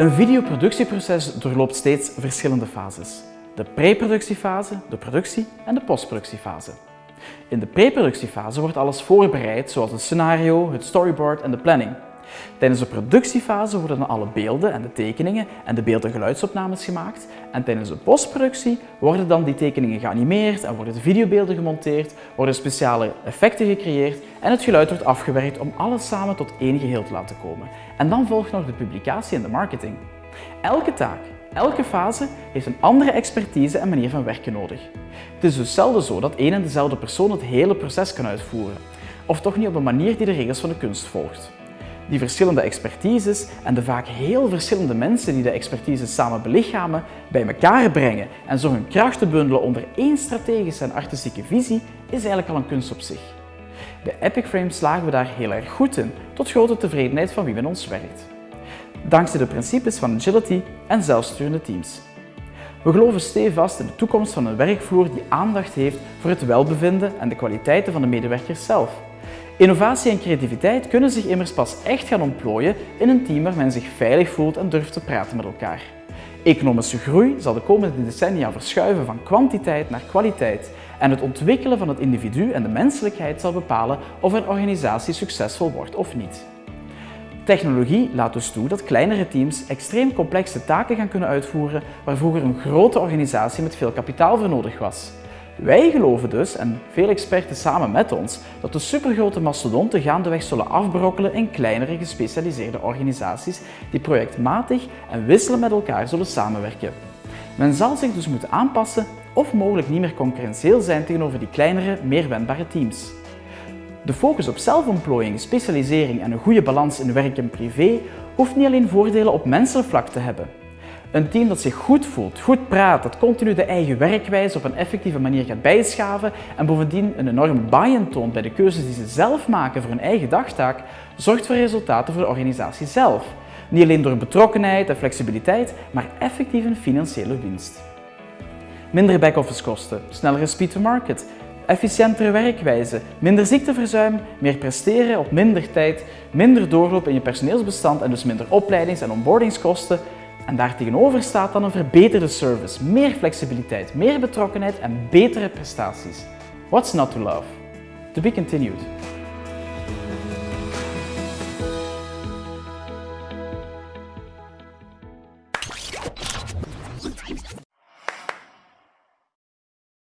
Een videoproductieproces doorloopt steeds verschillende fases. De preproductiefase, de productie en de postproductiefase. In de preproductiefase wordt alles voorbereid, zoals het scenario, het storyboard en de planning. Tijdens de productiefase worden alle beelden en de tekeningen en de beeld- en geluidsopnames gemaakt. En tijdens de postproductie worden dan die tekeningen geanimeerd en worden de videobeelden gemonteerd, worden speciale effecten gecreëerd en het geluid wordt afgewerkt om alles samen tot één geheel te laten komen. En dan volgt nog de publicatie en de marketing. Elke taak, elke fase heeft een andere expertise en manier van werken nodig. Het is dus zelden zo dat één en dezelfde persoon het hele proces kan uitvoeren, of toch niet op een manier die de regels van de kunst volgt. Die verschillende expertises en de vaak heel verschillende mensen die de expertise samen belichamen, bij elkaar brengen en zo hun krachten bundelen onder één strategische en artistieke visie, is eigenlijk al een kunst op zich. Bij Epic Frame slagen we daar heel erg goed in, tot grote tevredenheid van wie met ons werkt. Dankzij de principes van agility en zelfsturende teams. We geloven stevast in de toekomst van een werkvloer die aandacht heeft voor het welbevinden en de kwaliteiten van de medewerkers zelf. Innovatie en creativiteit kunnen zich immers pas echt gaan ontplooien in een team waar men zich veilig voelt en durft te praten met elkaar. Economische groei zal de komende decennia verschuiven van kwantiteit naar kwaliteit en het ontwikkelen van het individu en de menselijkheid zal bepalen of een organisatie succesvol wordt of niet. Technologie laat dus toe dat kleinere teams extreem complexe taken gaan kunnen uitvoeren waar vroeger een grote organisatie met veel kapitaal voor nodig was. Wij geloven dus, en veel experten samen met ons, dat de supergrote mastodonten gaandeweg zullen afbrokkelen in kleinere gespecialiseerde organisaties die projectmatig en wisselend met elkaar zullen samenwerken. Men zal zich dus moeten aanpassen of mogelijk niet meer concurrentieel zijn tegenover die kleinere, meer wendbare teams. De focus op zelfontplooiing, specialisering en een goede balans in werk en privé hoeft niet alleen voordelen op menselijk vlak te hebben. Een team dat zich goed voelt, goed praat, dat continu de eigen werkwijze op een effectieve manier gaat bijschaven en bovendien een enorm buy-in toont bij de keuzes die ze zelf maken voor hun eigen dagtaak, zorgt voor resultaten voor de organisatie zelf. Niet alleen door betrokkenheid en flexibiliteit, maar effectief een financiële winst. Minder back-office kosten, snellere speed to market, efficiëntere werkwijze, minder ziekteverzuim, meer presteren op minder tijd, minder doorloop in je personeelsbestand en dus minder opleidings- en onboardingskosten en daartegenover staat dan een verbeterde service, meer flexibiliteit, meer betrokkenheid en betere prestaties. What's not to love? To be continued.